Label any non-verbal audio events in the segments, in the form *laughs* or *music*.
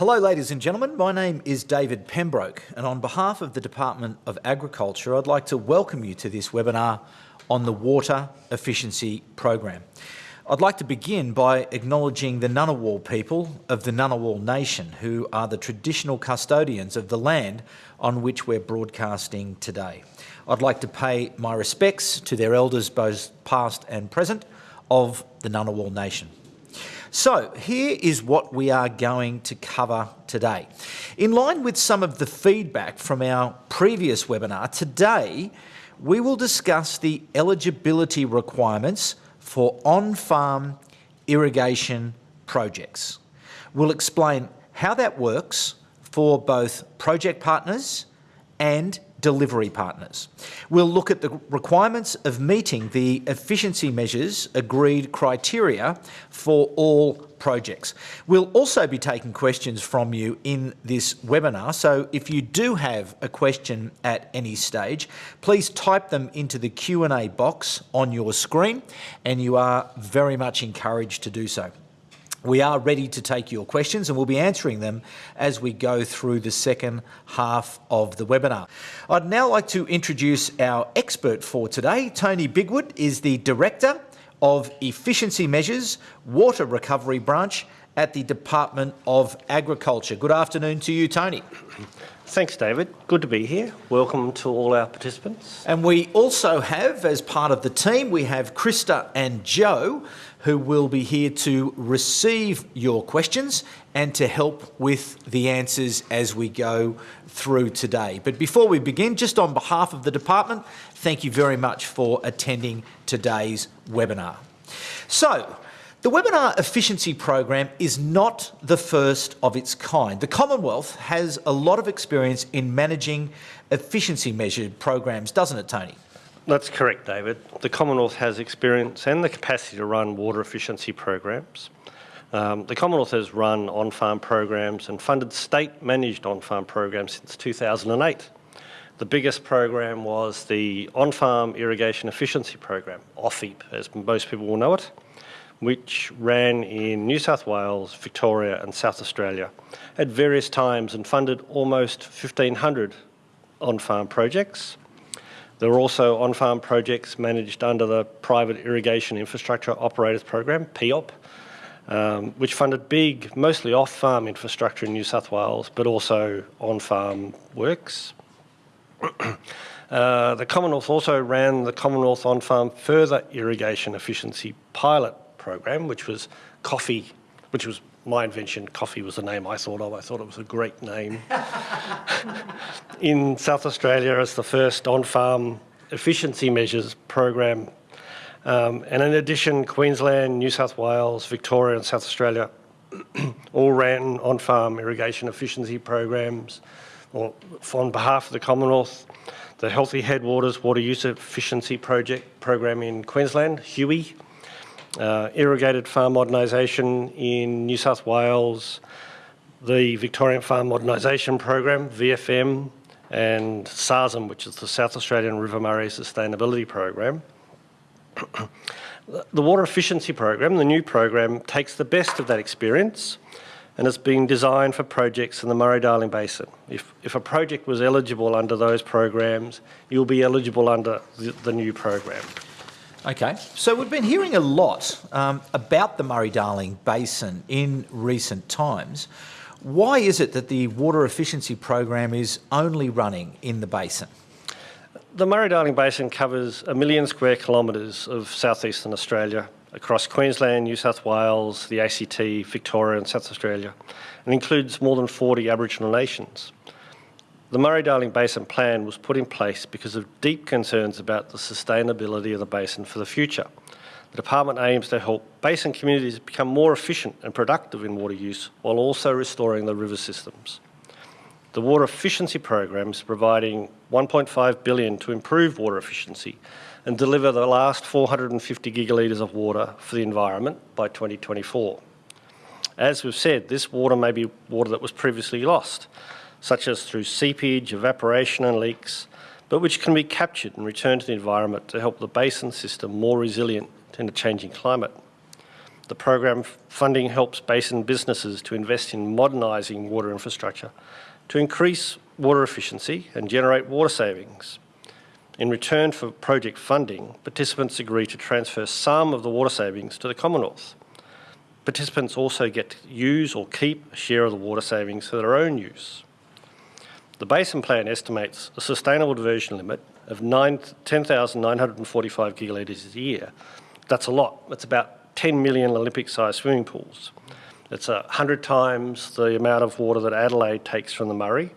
Hello ladies and gentlemen, my name is David Pembroke and on behalf of the Department of Agriculture I'd like to welcome you to this webinar on the Water Efficiency Program. I'd like to begin by acknowledging the Ngunnawal people of the Ngunnawal Nation who are the traditional custodians of the land on which we're broadcasting today. I'd like to pay my respects to their elders both past and present of the Ngunnawal Nation. So here is what we are going to cover today. In line with some of the feedback from our previous webinar, today we will discuss the eligibility requirements for on-farm irrigation projects. We'll explain how that works for both project partners and delivery partners. We'll look at the requirements of meeting the efficiency measures agreed criteria for all projects. We'll also be taking questions from you in this webinar, so if you do have a question at any stage, please type them into the Q&A box on your screen and you are very much encouraged to do so. We are ready to take your questions and we'll be answering them as we go through the second half of the webinar. I'd now like to introduce our expert for today. Tony Bigwood is the Director of Efficiency Measures, Water Recovery Branch at the Department of Agriculture. Good afternoon to you, Tony. Thanks, David. Good to be here. Welcome to all our participants. And we also have, as part of the team, we have Krista and Joe, who will be here to receive your questions and to help with the answers as we go through today. But before we begin, just on behalf of the department, thank you very much for attending today's webinar. So, the webinar efficiency program is not the first of its kind. The Commonwealth has a lot of experience in managing efficiency measured programs, doesn't it, Tony? That's correct, David. The Commonwealth has experience and the capacity to run water efficiency programs. Um, the Commonwealth has run on-farm programs and funded state-managed on-farm programs since 2008. The biggest program was the On-Farm Irrigation Efficiency Program, OFIP, as most people will know it which ran in New South Wales, Victoria and South Australia at various times and funded almost 1,500 on-farm projects. There were also on-farm projects managed under the Private Irrigation Infrastructure Operators Program, PIOP, um, which funded big, mostly off-farm infrastructure in New South Wales, but also on-farm works. uh, the Commonwealth also ran the Commonwealth On-Farm Further Irrigation Efficiency Pilot program, which was coffee, which was my invention. Coffee was the name I thought of. I thought it was a great name. *laughs* in South Australia as the first on-farm efficiency measures program. Um, and in addition, Queensland, New South Wales, Victoria and South Australia *clears throat* all ran on-farm irrigation efficiency programs or on behalf of the Commonwealth. The Healthy Headwaters Water Use Efficiency Project program in Queensland, HUE, uh, irrigated farm modernisation in New South Wales, the Victorian Farm Modernisation Program, VFM, and SARMS, which is the South Australian River Murray Sustainability Program. *coughs* the Water Efficiency Program, the new program, takes the best of that experience and it's been designed for projects in the Murray-Darling Basin. If, if a project was eligible under those programs, you'll be eligible under the, the new program. Okay, so we've been hearing a lot um, about the Murray-Darling Basin in recent times. Why is it that the water efficiency program is only running in the basin? The Murray-Darling Basin covers a million square kilometres of southeastern Australia across Queensland, New South Wales, the ACT, Victoria and South Australia and includes more than 40 Aboriginal nations. The Murray-Darling Basin Plan was put in place because of deep concerns about the sustainability of the basin for the future. The department aims to help basin communities become more efficient and productive in water use while also restoring the river systems. The water efficiency program is providing 1.5 billion to improve water efficiency and deliver the last 450 gigalitres of water for the environment by 2024. As we've said, this water may be water that was previously lost, such as through seepage, evaporation and leaks, but which can be captured and returned to the environment to help the basin system more resilient in a changing climate. The program funding helps basin businesses to invest in modernising water infrastructure to increase water efficiency and generate water savings. In return for project funding, participants agree to transfer some of the water savings to the Commonwealth. Participants also get to use or keep a share of the water savings for their own use. The Basin Plan estimates a sustainable diversion limit of 10,945 gigalitres a year. That's a lot. That's about 10 million Olympic-sized swimming pools. It's 100 times the amount of water that Adelaide takes from the Murray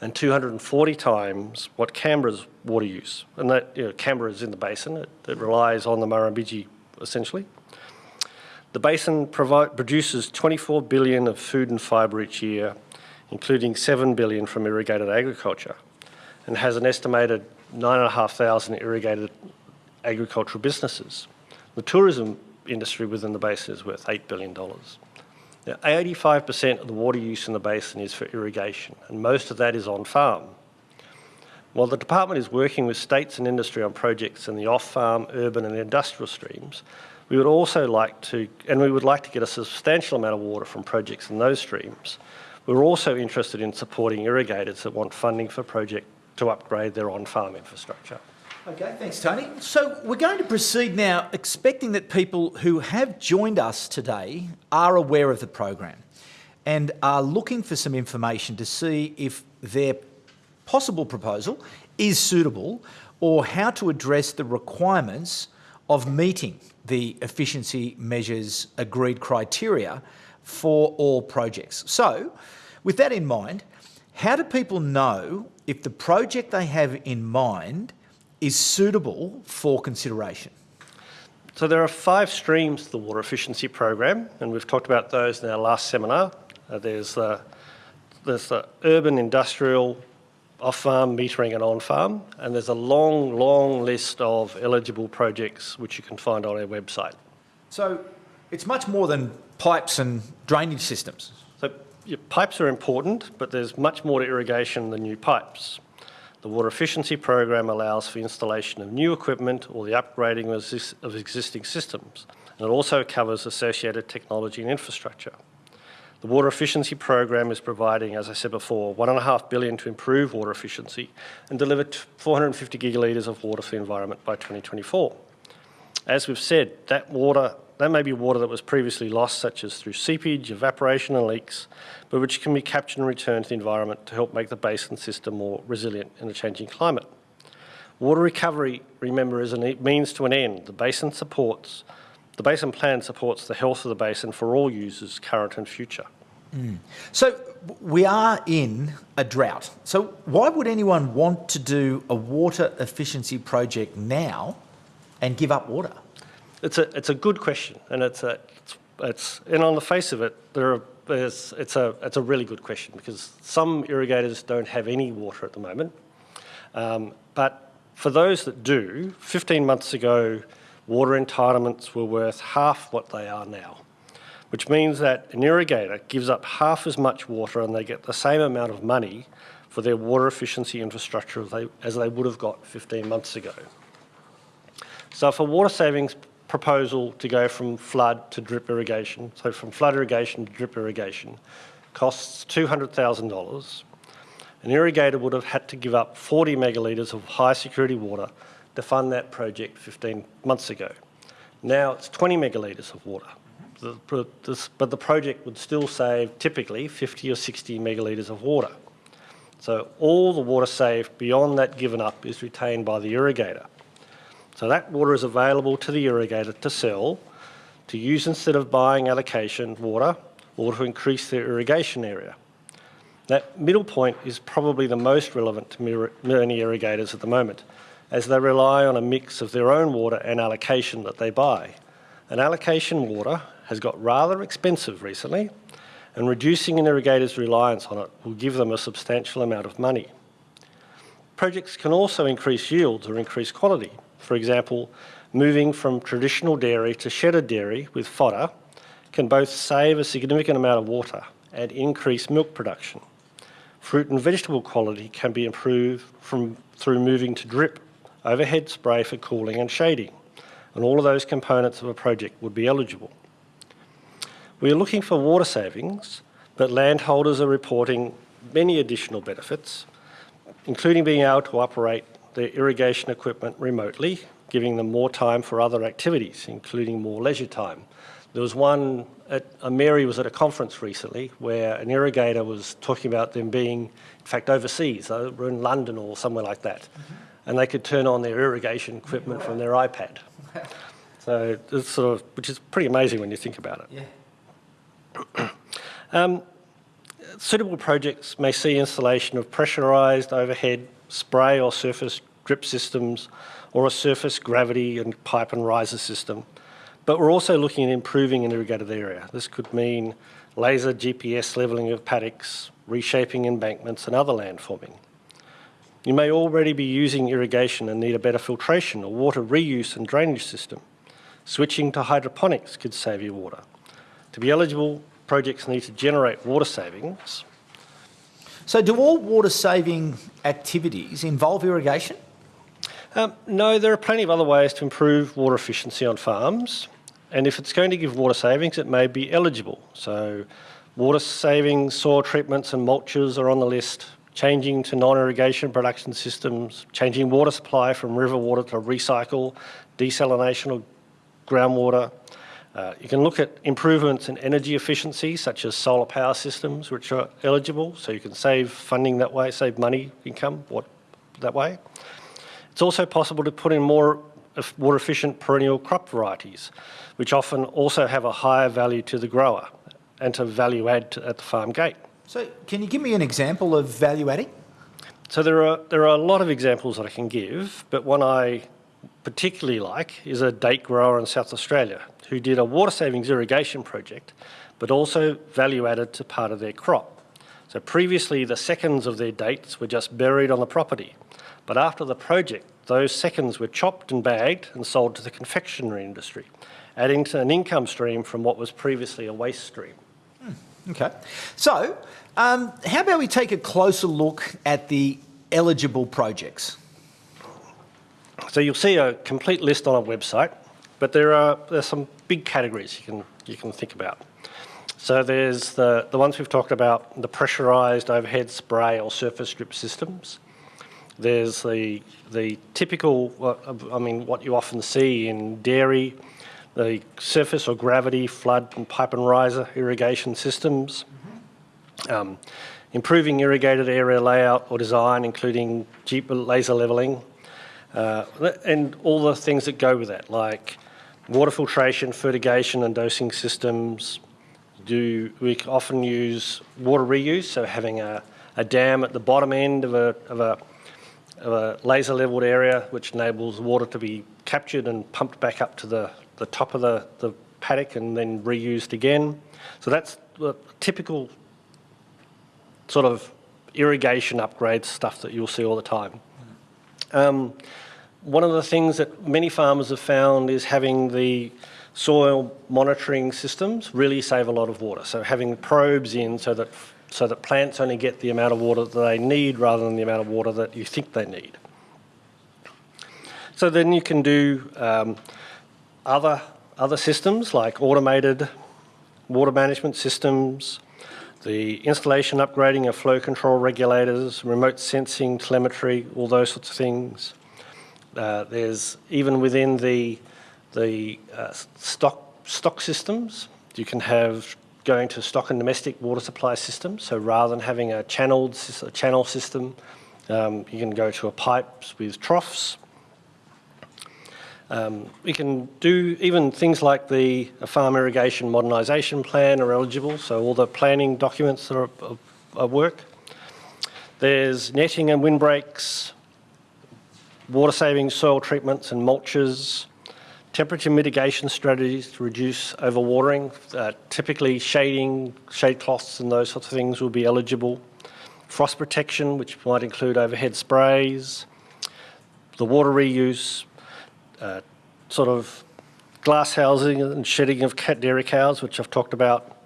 and 240 times what Canberra's water use. And that, you know, Canberra is in the basin. It, it relies on the Murrumbidgee, essentially. The basin produces 24 billion of food and fibre each year, including 7 billion from irrigated agriculture, and has an estimated 9,500 irrigated agricultural businesses. The tourism industry within the basin is worth $8 billion. Now, 85% of the water use in the basin is for irrigation, and most of that is on farm. While the department is working with states and industry on projects in the off-farm, urban and industrial streams, we would also like to, and we would like to get a substantial amount of water from projects in those streams. We're also interested in supporting irrigators that want funding for project to upgrade their on-farm infrastructure. Okay, thanks, Tony. So we're going to proceed now, expecting that people who have joined us today are aware of the program and are looking for some information to see if their possible proposal is suitable or how to address the requirements of meeting the efficiency measures agreed criteria for all projects. So, with that in mind, how do people know if the project they have in mind is suitable for consideration? So there are five streams to the water efficiency program, and we've talked about those in our last seminar. Uh, there's, the, there's the urban, industrial, off-farm, metering and on-farm, and there's a long, long list of eligible projects which you can find on our website. So it's much more than pipes and drainage systems. So your pipes are important, but there's much more to irrigation than new pipes. The water efficiency program allows for installation of new equipment or the upgrading of existing systems, and it also covers associated technology and infrastructure. The water efficiency program is providing, as I said before, one and a half billion to improve water efficiency and deliver 450 gigalitres of water for the environment by 2024. As we've said, that water that may be water that was previously lost, such as through seepage, evaporation and leaks, but which can be captured and returned to the environment to help make the basin system more resilient in a changing climate. Water recovery, remember, is a means to an end. The basin supports, the basin plan supports the health of the basin for all users, current and future. Mm. So we are in a drought. So why would anyone want to do a water efficiency project now and give up water? It's a it's a good question, and it's a it's, it's and on the face of it, there are there's, it's a it's a really good question because some irrigators don't have any water at the moment, um, but for those that do, 15 months ago, water entitlements were worth half what they are now, which means that an irrigator gives up half as much water and they get the same amount of money for their water efficiency infrastructure as they, as they would have got 15 months ago. So for water savings proposal to go from flood to drip irrigation, so from flood irrigation to drip irrigation, costs $200,000. An irrigator would have had to give up 40 megalitres of high security water to fund that project 15 months ago. Now it's 20 megalitres of water. but the project would still save typically 50 or 60 megalitres of water. So all the water saved beyond that given up is retained by the irrigator. So that water is available to the irrigator to sell, to use instead of buying allocation water, or to increase their irrigation area. That middle point is probably the most relevant to many irrigators at the moment, as they rely on a mix of their own water and allocation that they buy. And allocation water has got rather expensive recently, and reducing an irrigator's reliance on it will give them a substantial amount of money. Projects can also increase yields or increase quality. For example, moving from traditional dairy to shedded dairy with fodder can both save a significant amount of water and increase milk production. Fruit and vegetable quality can be improved from, through moving to drip, overhead spray for cooling and shading, and all of those components of a project would be eligible. We're looking for water savings, but landholders are reporting many additional benefits, including being able to operate their irrigation equipment remotely, giving them more time for other activities, including more leisure time. There was one, at, uh, Mary was at a conference recently where an irrigator was talking about them being, in fact, overseas. They were in London or somewhere like that. Mm -hmm. And they could turn on their irrigation equipment from their iPad. *laughs* so it's sort of, which is pretty amazing when you think about it. Yeah. *clears throat* um, suitable projects may see installation of pressurised overhead spray or surface drip systems or a surface gravity and pipe and riser system but we're also looking at improving an irrigated area. This could mean laser GPS levelling of paddocks, reshaping embankments and other landforming. You may already be using irrigation and need a better filtration or water reuse and drainage system. Switching to hydroponics could save you water. To be eligible, projects need to generate water savings. So do all water saving activities involve irrigation? Um, no, there are plenty of other ways to improve water efficiency on farms. And if it's going to give water savings, it may be eligible. So water saving soil treatments and mulches are on the list. Changing to non-irrigation production systems, changing water supply from river water to recycle, desalination of groundwater. Uh, you can look at improvements in energy efficiency, such as solar power systems, which are eligible, so you can save funding that way, save money, income what, that way. It's also possible to put in more water efficient perennial crop varieties, which often also have a higher value to the grower and to value add to, at the farm gate. So can you give me an example of value adding? So there are, there are a lot of examples that I can give, but one I particularly like is a date grower in South Australia who did a water savings irrigation project, but also value added to part of their crop. So previously the seconds of their dates were just buried on the property, but after the project, those seconds were chopped and bagged and sold to the confectionery industry, adding to an income stream from what was previously a waste stream. Hmm, okay. So, um, how about we take a closer look at the eligible projects? So you'll see a complete list on our website, but there are there's some big categories you can you can think about. So there's the, the ones we've talked about, the pressurised overhead spray or surface drip systems. There's the, the typical, I mean, what you often see in dairy, the surface or gravity, flood and pipe and riser irrigation systems. Um, improving irrigated area layout or design, including GPS laser leveling, uh, and all the things that go with that, like water filtration, fertigation and dosing systems. Do We often use water reuse, so having a, a dam at the bottom end of a, of a of a laser leveled area which enables water to be captured and pumped back up to the, the top of the, the paddock and then reused again. So that's the typical sort of irrigation upgrade stuff that you'll see all the time. Um, one of the things that many farmers have found is having the soil monitoring systems really save a lot of water. So having probes in so that so that plants only get the amount of water that they need rather than the amount of water that you think they need. So then you can do um, other, other systems like automated water management systems, the installation upgrading of flow control regulators, remote sensing, telemetry, all those sorts of things. Uh, there's even within the, the uh, stock, stock systems, you can have going to stock and domestic water supply systems. So rather than having a channeled a channel system, um, you can go to a pipes with troughs. Um, we can do even things like the farm irrigation modernisation plan are eligible, so all the planning documents are, are work. There's netting and windbreaks, water saving soil treatments and mulches, Temperature mitigation strategies to reduce overwatering, uh, typically shading, shade cloths and those sorts of things will be eligible. Frost protection, which might include overhead sprays, the water reuse, uh, sort of glass housing and shedding of cat dairy cows, which I've talked about.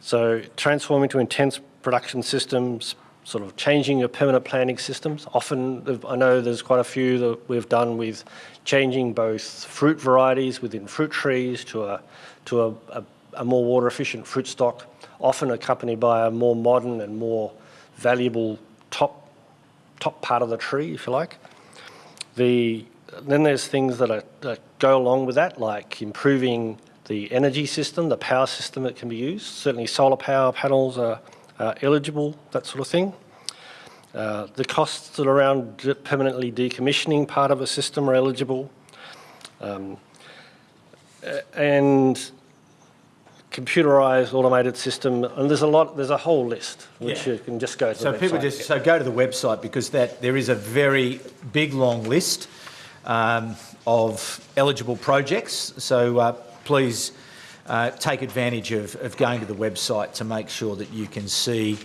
So transforming to intense production systems, sort of changing your permanent planting systems. Often, I know there's quite a few that we've done with changing both fruit varieties within fruit trees to a, to a, a, a more water efficient fruit stock, often accompanied by a more modern and more valuable top, top part of the tree, if you like. The, then there's things that, are, that go along with that, like improving the energy system, the power system that can be used. Certainly solar power panels are, are eligible, that sort of thing. Uh, the costs that are around permanently decommissioning part of a system are eligible. Um, and computerized automated system, and there's a lot, there's a whole list, which Yeah. you can just go to So people website. just, so go to the website because that, there is a very big, long list um, of eligible projects. So uh, please uh, take advantage of, of going to the website to make sure that you can see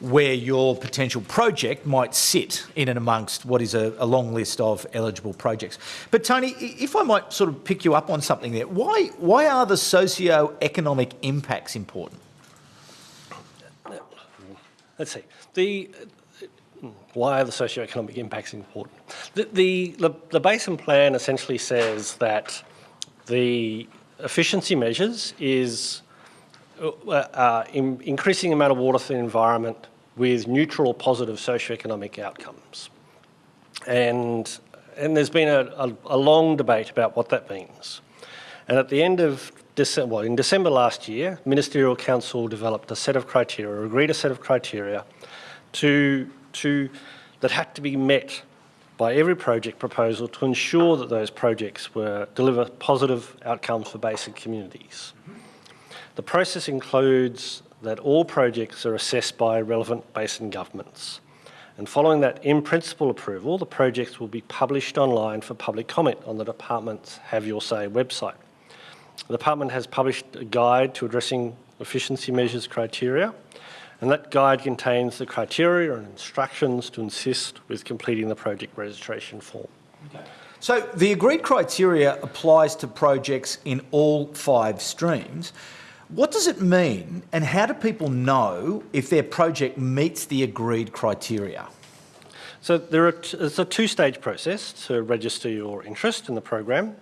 where your potential project might sit in and amongst what is a, a long list of eligible projects. But Tony, if I might sort of pick you up on something there, why, why are the socio-economic impacts important? Let's see. The, why are the socioeconomic impacts important? The, the, the, basin plan essentially says that the efficiency measures is uh, uh, in, increasing amount of water for the environment with neutral positive socioeconomic outcomes. And, and there's been a, a, a long debate about what that means. And at the end of December, well, in December last year, Ministerial Council developed a set of criteria, agreed a set of criteria to, to, that had to be met by every project proposal to ensure that those projects were deliver positive outcomes for basic communities. The process includes that all projects are assessed by relevant basin governments. And following that in-principle approval, the projects will be published online for public comment on the department's Have Your Say website. The department has published a guide to addressing efficiency measures criteria, and that guide contains the criteria and instructions to assist with completing the project registration form. Okay. So the agreed criteria applies to projects in all five streams. What does it mean and how do people know if their project meets the agreed criteria? So there are it's a two-stage process to register your interest in the program.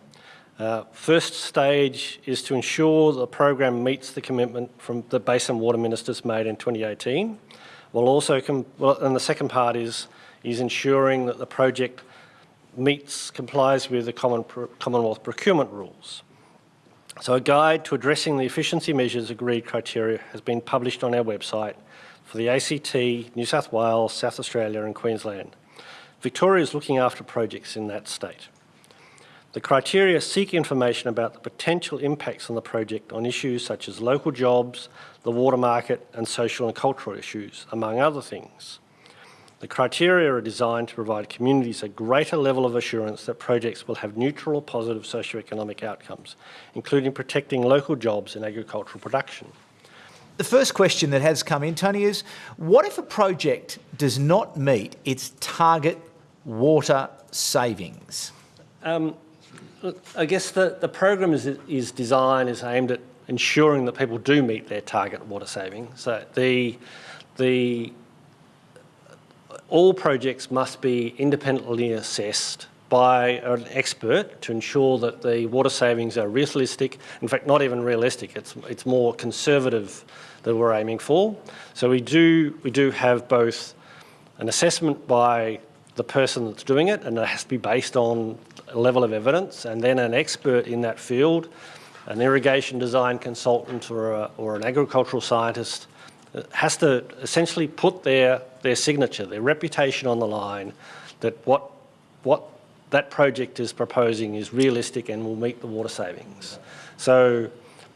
Uh, first stage is to ensure the program meets the commitment from the Basin Water Ministers made in 2018. While also, well, and the second part is is ensuring that the project meets complies with the Common Pro- Commonwealth procurement rules. So a guide to addressing the efficiency measures agreed criteria has been published on our website for the ACT, New South Wales, South Australia and Queensland. Victoria is looking after projects in that state. The criteria seek information about the potential impacts on the project on issues such as local jobs, the water market and social and cultural issues, among other things. The criteria are designed to provide communities a greater level of assurance that projects will have neutral or positive socioeconomic outcomes, including protecting local jobs and agricultural production. The first question that has come in, Tony, is what if a project does not meet its target water savings? Um, Look, I guess the, the program is, is designed is aimed at ensuring that people do meet their target water saving. So the, the, all projects must be independently assessed by an expert to ensure that the water savings are realistic. In fact, not even realistic, it's, it's more conservative that we're aiming for. So we do, we do have both an assessment by the person that's doing it, and it has to be based on level of evidence, and then an expert in that field, an irrigation design consultant or, a, or an agricultural scientist, uh, has to essentially put their, their signature, their reputation on the line that what, what that project is proposing is realistic and will meet the water savings. So,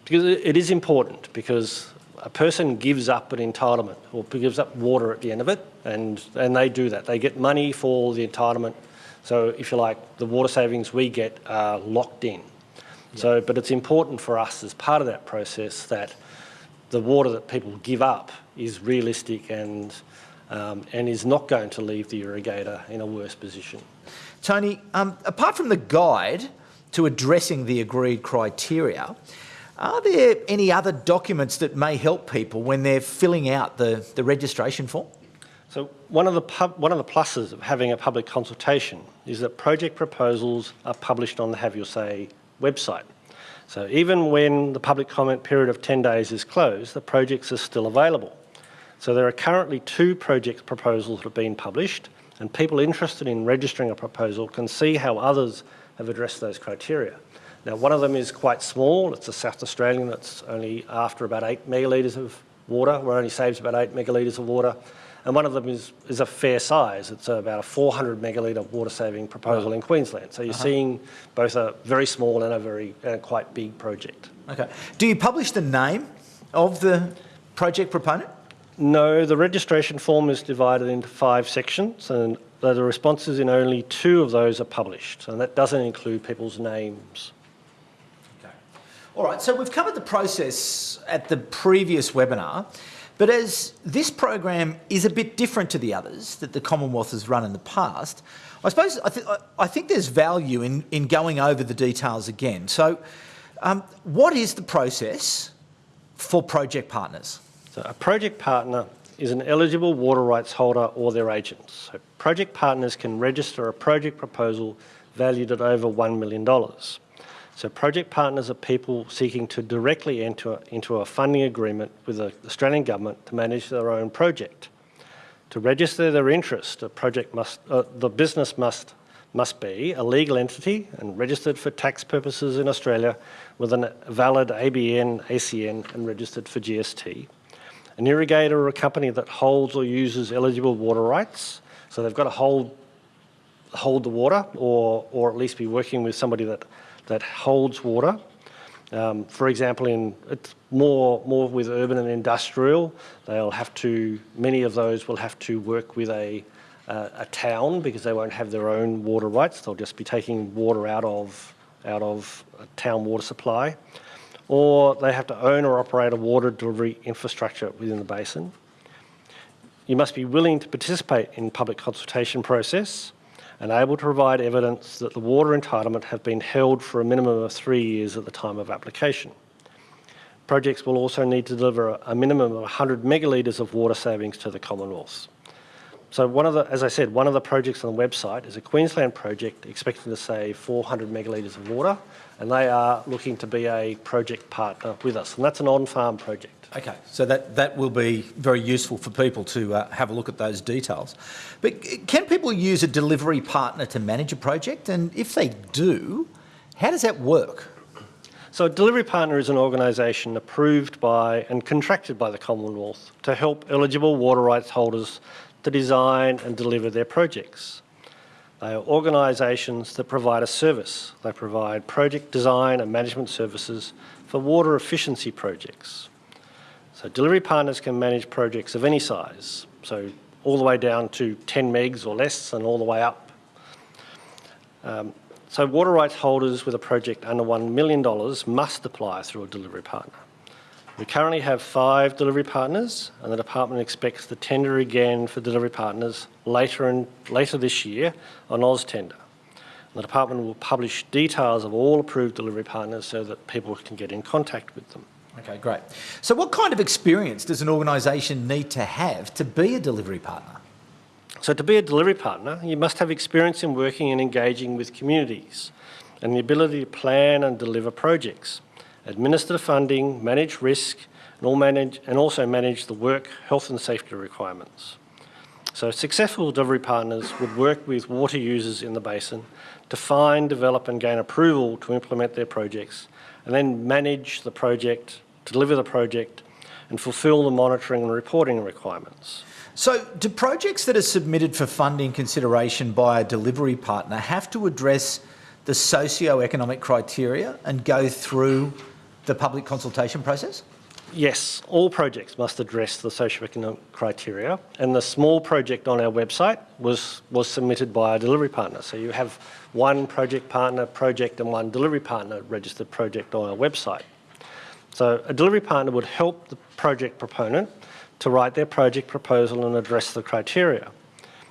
because it it is important, because a person gives up an entitlement or gives up water at the end of it, and, and they do that. They get money for the entitlement. So, if you like, the water savings we get are locked in. So, but it's important for us as part of that process that the water that people give up is realistic and, um, and is not going to leave the irrigator in a worse position. Tony, um, apart from the guide to addressing the agreed criteria, are there any other documents that may help people when they're filling out the, the registration form? So one of, the one of the pluses of having a public consultation is that project proposals are published on the Have Your Say website. So even when the public comment period of 10 days is closed, the projects are still available. So there are currently two project proposals that have been published, and people interested in registering a proposal can see how others have addressed those criteria. Now, one of them is quite small. It's a South Australian that's only after about 8 megalitres of water, where only saves about 8 megalitres of water. And one of them is, is a fair size. It's about a 400 megalitre water saving proposal in Queensland. So you're uh-huh. seeing both a very small and a very and a quite big project. Okay. Do you publish the name of the project proponent? No, the registration form is divided into five sections and the responses in only two of those are published and that doesn't include people's names. Okay. All right, so we've covered the process at the previous webinar, but as this program is a bit different to the others that the Commonwealth has run in the past, I suppose I, th I think there's value in, in going over the details again. So um, what is the process for project partners? So a project partner is an eligible water rights holder or their agents. So project partners can register a project proposal valued at over $1 million. So project partners are people seeking to directly enter into a funding agreement with the Australian government to manage their own project. To register their interest, a project must, uh, the business must, must be a legal entity and registered for tax purposes in Australia with a valid ABN, ACN and registered for GST an irrigator or a company that holds or uses eligible water rights. So they've got to hold, hold the water or, or at least be working with somebody that, that holds water. Um, for example, in it's more, more with urban and industrial, they'll have to, many of those will have to work with a, uh, a town because they won't have their own water rights. They'll just be taking water out of, out of a town water supply or they have to own or operate a water delivery infrastructure within the basin. You must be willing to participate in public consultation process and able to provide evidence that the water entitlement have been held for a minimum of three years at the time of application. Projects will also need to deliver a minimum of 100 megalitres of water savings to the Commonwealth. So one of the, as I said, one of the projects on the website is a Queensland project expecting to save 400 megalitres of water, and they are looking to be a project partner with us, and that's an on-farm project. Okay, so that, that will be very useful for people to uh, have a look at those details. But can people use a delivery partner to manage a project? And if they do, how does that work? So a delivery partner is an organisation approved by and contracted by the Commonwealth to help eligible water rights holders to design and deliver their projects. They are organisations that provide a service. They provide project design and management services for water efficiency projects. So delivery partners can manage projects of any size, so all the way down to 10 megs or less and all the way up. Um, so water rights holders with a project under $1 million must apply through a delivery partner. We currently have five delivery partners and the department expects the tender again for delivery partners later, in, later this year on AusTender. The department will publish details of all approved delivery partners so that people can get in contact with them. Okay, great. So what kind of experience does an organisation need to have to be a delivery partner? So to be a delivery partner, you must have experience in working and engaging with communities and the ability to plan and deliver projects administer funding, manage risk, and, manage, and also manage the work, health and safety requirements. So successful delivery partners would work with water users in the basin to find, develop and gain approval to implement their projects and then manage the project, deliver the project and fulfil the monitoring and reporting requirements. So do projects that are submitted for funding consideration by a delivery partner have to address the socio-economic criteria and go through the public consultation process? Yes, all projects must address the socioeconomic criteria and the small project on our website was, was submitted by a delivery partner. So you have one project partner project and one delivery partner registered project on our website. So a delivery partner would help the project proponent to write their project proposal and address the criteria.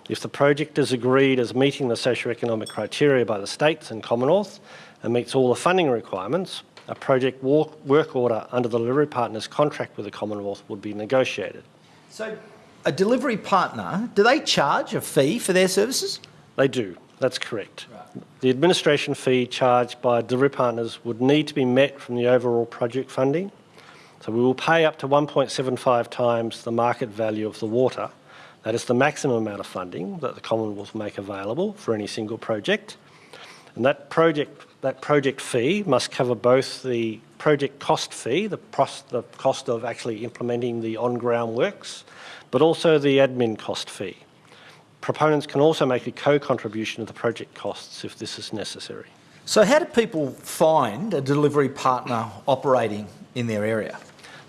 If the project is agreed as meeting the socioeconomic criteria by the states and Commonwealth and meets all the funding requirements, a project work order under the delivery partner's contract with the Commonwealth would be negotiated. So a delivery partner, do they charge a fee for their services? They do. That's correct. The administration fee charged by delivery partners would need to be met from the overall project funding. So we will pay up to 1.75 times the market value of the water. That is the maximum amount of funding that the Commonwealth will make available for any single project. And that project, that project fee must cover both the project cost fee, the, the cost of actually implementing the on-ground works, but also the admin cost fee. Proponents can also make a co-contribution of the project costs if this is necessary. So how do people find a delivery partner operating in their area?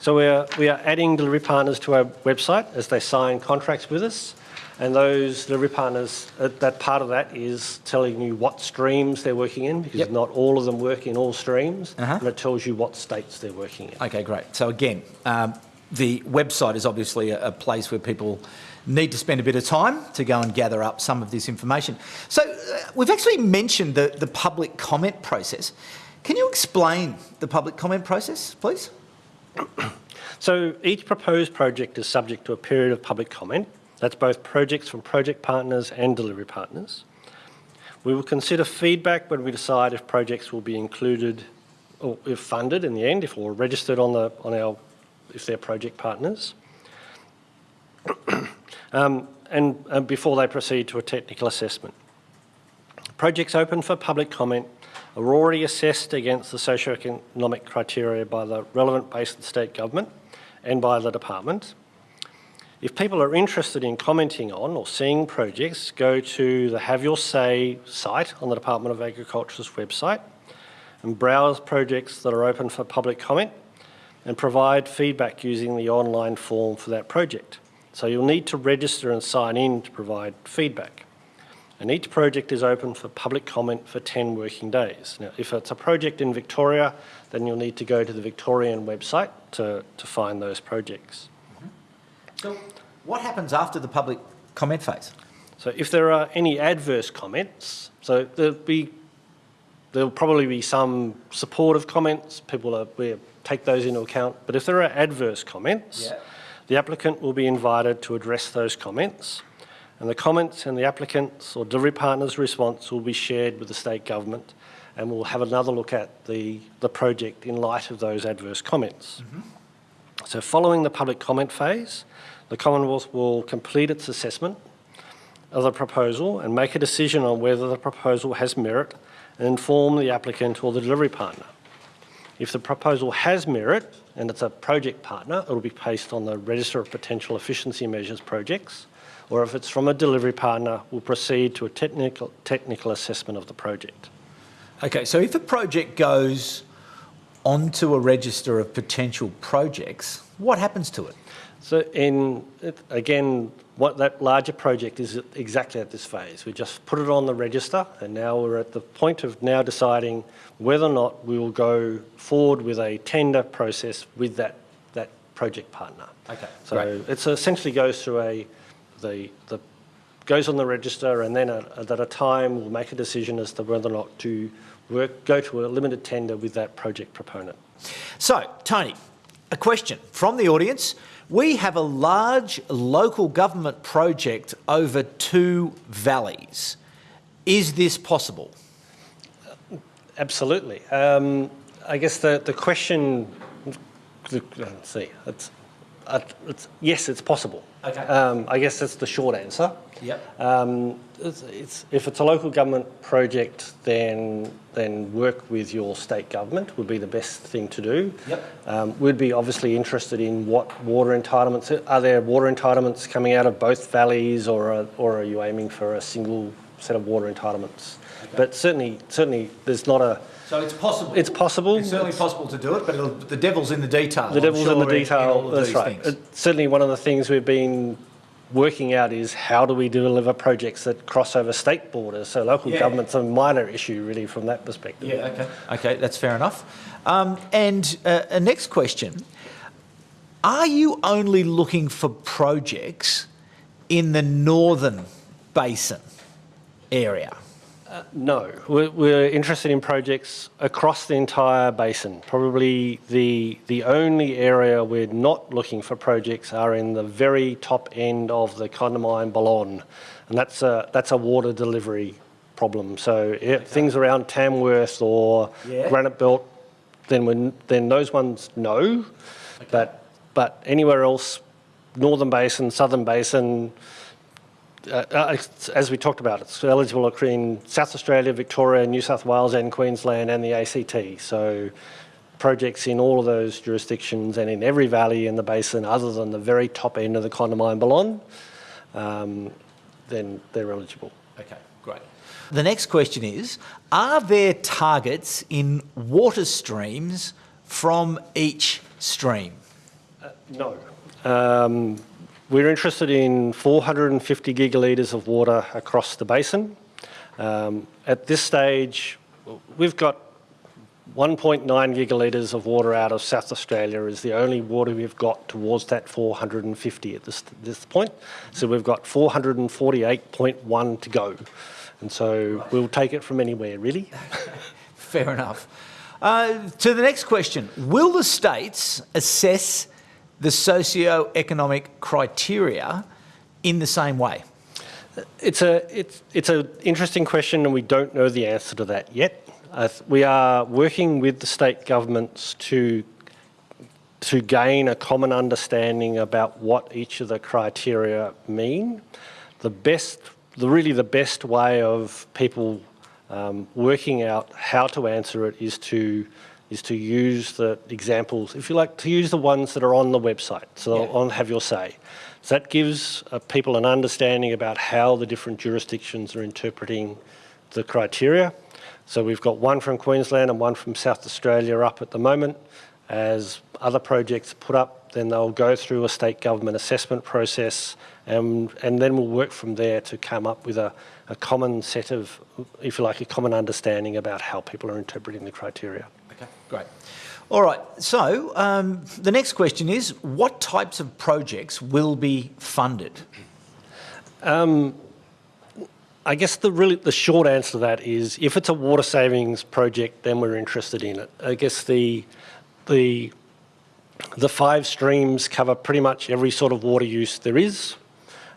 So we are, we are adding delivery partners to our website as they sign contracts with us. And those delivery partners, uh, that part of that is telling you what streams they're working in, because Yep. not all of them work in all streams, Uh-huh. and it tells you what states they're working in. Okay, great. So again, um, the website is obviously a, a place where people need to spend a bit of time to go and gather up some of this information. So uh, we've actually mentioned the, the public comment process. Can you explain the public comment process, please? So each proposed project is subject to a period of public comment. That's both projects from project partners and delivery partners. We will consider feedback when we decide if projects will be included or if funded in the end, if or registered on the on our if they're project partners. *clears throat* um, and, and before they proceed to a technical assessment. Projects open for public comment are already assessed against the socio-economic criteria by the relevant basin state government and by the department. If people are interested in commenting on or seeing projects, go to the Have Your Say site on the Department of Agriculture's website and browse projects that are open for public comment and provide feedback using the online form for that project. So you'll need to register and sign in to provide feedback. And each project is open for public comment for 10 working days. Now, if it's a project in Victoria, then you'll need to go to the Victorian website to, to find those projects. Mm-hmm. So what happens after the public comment phase? So if there are any adverse comments, so there'll be, there'll probably be some supportive comments, people are, we take those into account, but if there are adverse comments, Yeah. the applicant will be invited to address those comments, and the comments and the applicant's or delivery partner's response will be shared with the state government, and we'll have another look at the, the project in light of those adverse comments. Mm-hmm. So following the public comment phase, the Commonwealth will complete its assessment of the proposal and make a decision on whether the proposal has merit and inform the applicant or the delivery partner. If the proposal has merit and it's a project partner, it will be placed on the Register of Potential Efficiency Measures projects, or if it's from a delivery partner, we'll proceed to a technical, technical assessment of the project. Okay, so if a project goes onto a register of potential projects, what happens to it? So it- again, what that larger project is exactly at this phase. We just put it on the register and now we're at the point of now deciding whether or not we will go forward with a tender process with that, that project partner. Okay, So great. it essentially goes through a, the, the, goes on the register and then at, at a time we'll make a decision as to whether or not to work, go to a limited tender with that project proponent. So, Tony, a question from the audience. We have a large local government project over two valleys. Is this possible? Absolutely. Um, I guess the, the question, let's see, it's, uh, it's, yes, it's possible. Okay. Um, I guess that's the short answer. Yep. Um, it's, it's, if it's a local government project, then then work with your state government would be the best thing to do. Yep. Um, we'd be obviously interested in what water entitlements are there. Water entitlements coming out of both valleys, or are, or are you aiming for a single set of water entitlements? But certainly, certainly, there's not a. So it's possible. It's possible. It's certainly possible to do it, but the devil's in the detail. The devil's in the sure, in detail. That's right. It's certainly, one of the things we've been working out is how do we deliver projects that cross over state borders. So local Yeah. government's a minor issue, really, from that perspective. Yeah, okay. Okay, that's fair enough. Um, and uh, a next question. Are you only looking for projects in the northern basin area? Uh, no, we're, we're interested in projects across the entire basin. Probably the the only area we're not looking for projects are in the very top end of the Condamine Balonne, and that's a that's a water delivery problem. So yeah, things around Tamworth or Yeah. Granite Belt, then when then those ones no, but but anywhere else, Northern Basin, Southern Basin, uh, uh, as we talked about, it's eligible in South Australia, Victoria, New South Wales, and Queensland, and the ACT. So projects in all of those jurisdictions and in every valley in the basin, other than the very top end of the Condamine Balonne, um, then they're eligible. Okay, great. The next question is, are there targets in water streams from each stream? No. Um, we're interested in 450 gigalitres of water across the basin. Um, at this stage, we've got 1.9 gigalitres of water out of South Australia is the only water we've got towards that 450 at this, this point. So we've got 448.1 to go. And so we'll take it from anywhere, really. *laughs* Fair enough. Uh, to the next question, will the states assess the socio-economic criteria in the same way? It's a it's it's an interesting question, and we don't know the answer to that yet. Uh, we are working with the state governments to to gain a common understanding about what each of the criteria mean. The best, the really the best way of people um, working out how to answer it is to is to use the examples, if you like, to use the ones that are on the website, so Yeah. on Have Your Say. So that gives uh, people an understanding about how the different jurisdictions are interpreting the criteria. So we've got one from Queensland and one from South Australia up at the moment. As other projects put up, then they'll go through a state government assessment process and, and then we'll work from there to come up with a, a common set of, if you like, a common understanding about how people are interpreting the criteria. Okay, great. All right, so um, the next question is, what types of projects will be funded? I guess the really the short answer to that is if it's a water savings project, then we're interested in it. I guess the the the five streams cover pretty much every sort of water use there is.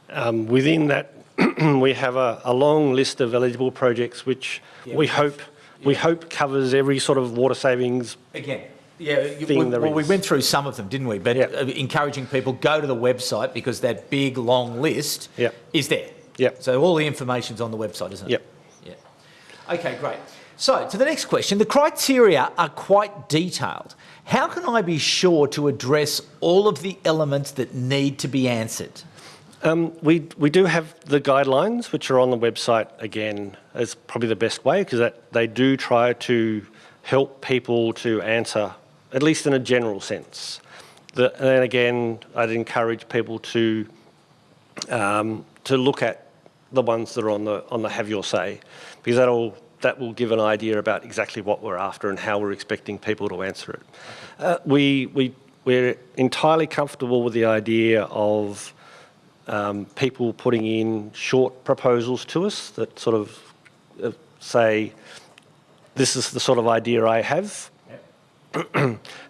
Um, within that, *clears throat* we have a, a long list of eligible projects, which Yeah, we we hope we hope covers every sort of water savings. Again, yeah, Thing we, well, we went through some of them, didn't we? But uh, encouraging people, go to the website because that big, long list is there. Yeah. So all the information's on the website, isn't it? Yep. Yeah. Okay, great. So to the next question, the criteria are quite detailed. How can I be sure to address all of the elements that need to be answered? Um, we, we do have the guidelines, which are on the website again, as probably the best way, because they do try to help people to answer, at least in a general sense. The, and then again, I'd encourage people to, um, to look at the ones that are on the, on the Have Your Say, because that'll, that will give an idea about exactly what we're after and how we're expecting people to answer it. Uh, we, we, we're entirely comfortable with the idea of um, people putting in short proposals to us that sort of uh, say, this is the sort of idea I have. *clears throat*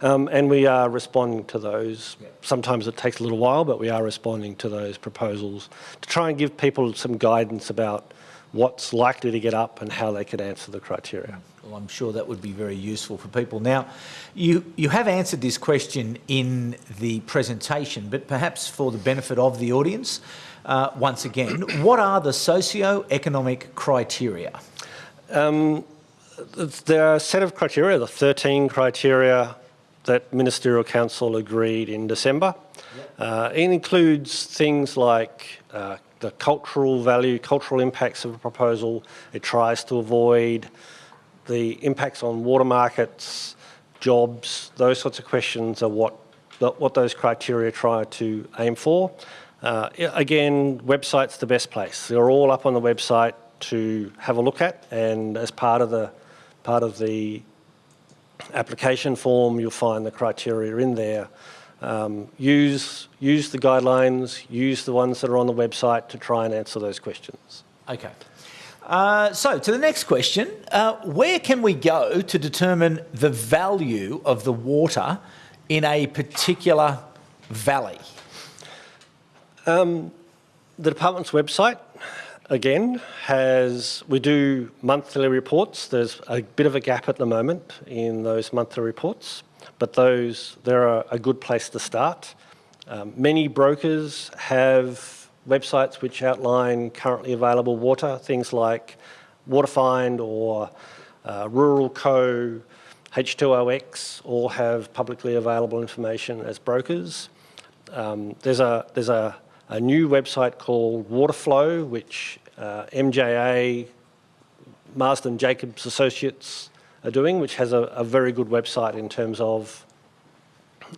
um, and we are responding to those. Sometimes it takes a little while, but we are responding to those proposals to try and give people some guidance about what's likely to get up and how they could answer the criteria. Well, I'm sure that would be very useful for people. Now, you, you have answered this question in the presentation, but perhaps for the benefit of the audience, uh, once again, *clears throat* what are the socio-economic criteria? Um, there are a set of criteria, the 13 criteria that Ministerial Council agreed in December. Uh, it includes things like uh, the cultural value, cultural impacts of a proposal. It tries to avoid the impacts on water markets, jobs, those sorts of questions are what, what those criteria try to aim for. Uh, again, website's the best place. They're all up on the website to have a look at and as part of the part of the application form you'll find the criteria in there. Um, use, use the guidelines, use the ones that are on the website to try and answer those questions. Okay. Uh, so to the next question, uh, where can we go to determine the value of the water in a particular valley? Um, the department's website again, has we do monthly reports. There's a bit of a gap at the moment in those monthly reports, but those they're a, good place to start. Um, many brokers have websites which outline currently available water, things like WaterFind or uh, Ruralco, H2OX, all have publicly available information as brokers. Um, there's a there's a, a new website called Waterflow, which uh, MJA, Marsden Jacobs Associates are doing, which has a, a very good website in terms of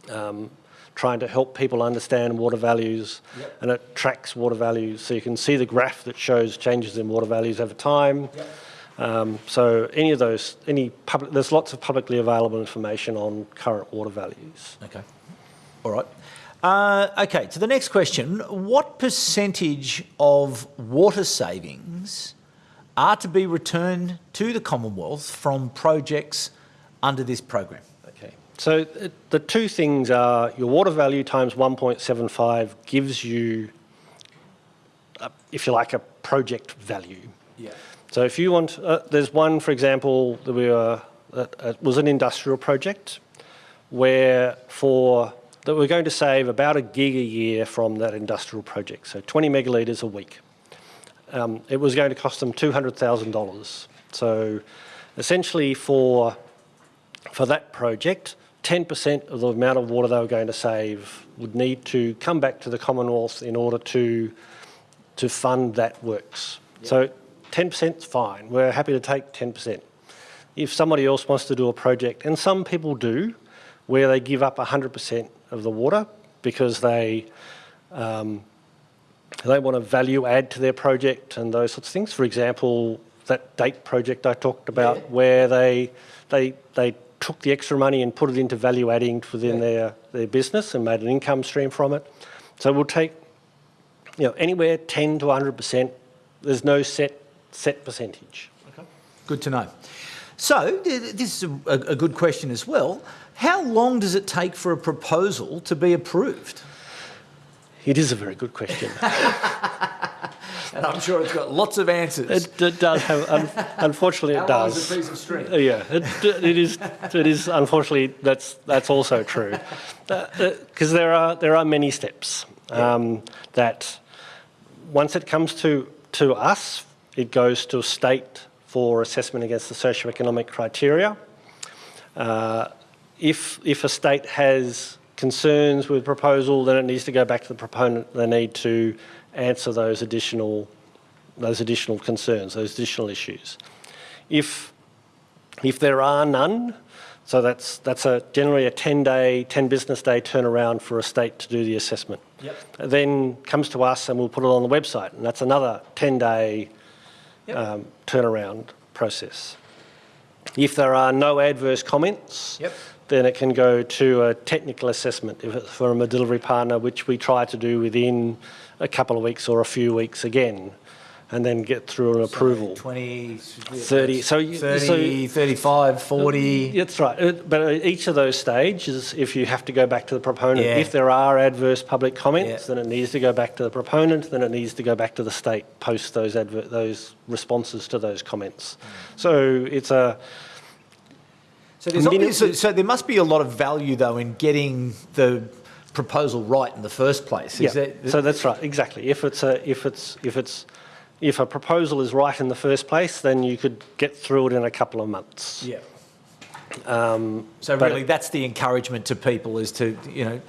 um, trying to help people understand water values Yep. and it tracks water values so you can see the graph that shows changes in water values over time. Um, so any of those, any public, there's lots of publicly available information on current water values. Okay. All right. Uh, okay, to the next question. What percentage of water savings are to be returned to the Commonwealth from projects under this program? Okay. So the two things are your water value times 1.75 gives you, a, if you like, a project value. Yeah. So if you want, uh, there's one, for example, that we were, that uh, was an industrial project where for, that we're going to save about a gig a year from that industrial project, so 20 megalitres a week. Um, it was going to cost them $200,000. So essentially for, for that project, 10% of the amount of water they were going to save would need to come back to the Commonwealth in order to, to fund that works. So 10% is fine. We're happy to take 10%. If somebody else wants to do a project, and some people do, where they give up 100% of the water because they um, they want to value add to their project and those sorts of things. For example, that date project I talked about, Yeah. where they they they took the extra money and put it into value adding within Yeah. their their business and made an income stream from it. So we'll take you know anywhere 10 to 100 percent. There's no set set percentage. Okay. Good to know. So, this is a, a good question as well. How long does it take for a proposal to be approved? It is a very good question. *laughs* And I'm sure it's got lots of answers. it, it does have, un, unfortunately, it does. piece of string? Uh, Yeah, it, it is. It is. Unfortunately, that's that's also true, because there are there are many steps um, that once it comes to to us, it goes to a state for assessment against the socio-economic criteria. Uh, if if a state has concerns with proposal, then it needs to go back to the proponent. They need to answer those additional those additional concerns, those additional issues. If if there are none, so that's that's a generally a 10 day, 10 business day turnaround for a state to do the assessment. Yep. Then comes to us and we'll put it on the website, and that's another 10 day Yep. um, turnaround process. If there are no adverse comments, Yep. then it can go to a technical assessment if it's from a delivery partner, which we try to do within a couple of weeks or a few weeks again, and then get through an approval. 20, 30, so you- 30, 35, 40. That's right. Uh, But each of those stages, if you have to go back to the proponent, Yeah. if there are adverse public comments, Yeah. then it needs to go back to the proponent, then it needs to go back to the state, post those adver- those responses to those comments. So it's a, So, there's Minimum- obvious, so, so there must be a lot of value, though, in getting the proposal right in the first place. Is yeah, that, so that's right, exactly. If it's a, if it's, if it's, if a proposal is right in the first place, then you could get through it in a couple of months. yeah. Um, So really, that's the encouragement to people is to you know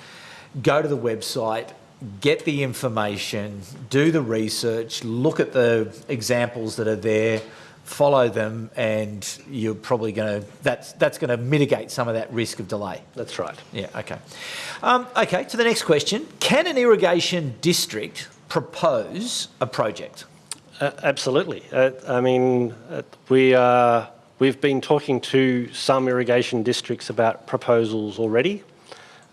go to the website, get the information, do the research, look at the examples that are there, follow them, and you're probably going to that's that's going to mitigate some of that risk of delay. that's right. Yeah. Okay. Um, okay. To the next question: Can an irrigation district propose a project? Uh, absolutely. Uh, I mean, uh, we are, we've been talking to some irrigation districts about proposals already,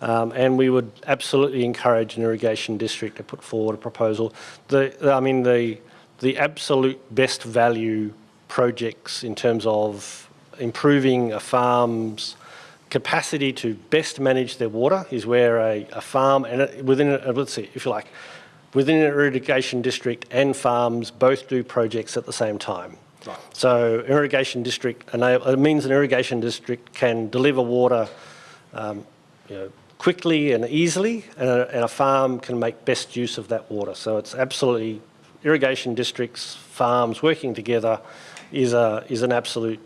um, and we would absolutely encourage an irrigation district to put forward a proposal. The, I mean, the, the absolute best value projects in terms of improving a farm's capacity to best manage their water is where a, a farm, and within, a, let's see, if you like, within an irrigation district and farms both do projects at the same time. So irrigation district, enable- it means an irrigation district can deliver water um, you know, quickly and easily, and a, and a farm can make best use of that water. So it's absolutely, irrigation districts, farms working together is, a, is an absolute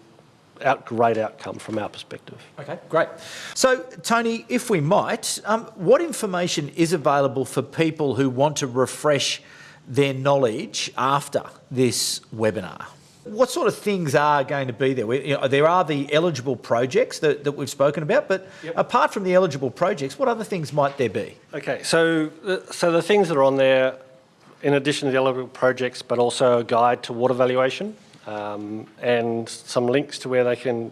out, great outcome from our perspective. Okay, great. So, Tony, if we might, um, what information is available for people who want to refresh their knowledge after this webinar? What sort of things are going to be there? We, you know, there are the eligible projects that, that we've spoken about, but apart from the eligible projects, what other things might there be? Okay, so so the things that are on there, in addition to the eligible projects, but also a guide to water valuation um, and some links to where they can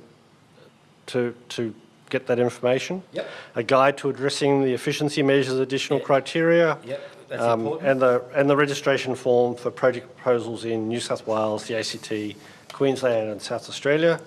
to to get that information. Yep. A guide to addressing the efficiency measures, additional criteria. Yep, that's um, important. And the and the registration form for project proposals in New South Wales, the ACT, Queensland, and South Australia,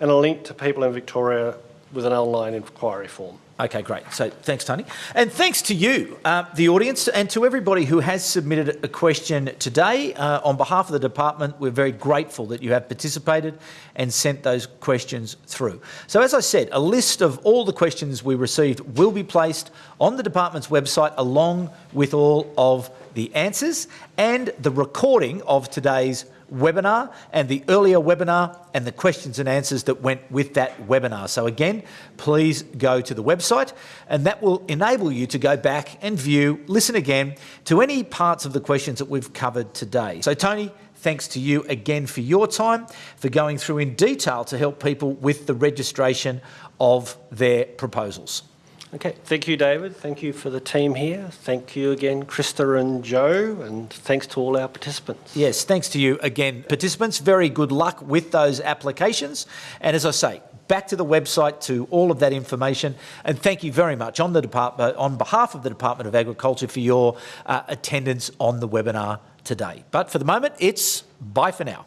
and a link to people in Victoria with an online inquiry form. Okay, great. So thanks, Tony. And thanks to you, uh, the audience, and to everybody who has submitted a question today. Uh, on behalf of the department, we're very grateful that you have participated and sent those questions through. So, as I said, a list of all the questions we received will be placed on the department's website along with all of the answers and the recording of today's webinar and the earlier webinar and the questions and answers that went with that webinar. So again, please go to the website and that will enable you to go back and view, listen again to any parts of the questions that we've covered today. So Tony, thanks to you again for your time, for going through in detail to help people with the registration of their proposals. Okay, thank you, David. Thank you for the team here. Thank you again, Krista and Joe, and thanks to all our participants. Yes, thanks to you again, participants. Very good luck with those applications. And as I say, back to the website to all of that information. And thank you very much on the department, on behalf of the Department of Agriculture for your uh, attendance on the webinar today. But for the moment, it's bye for now.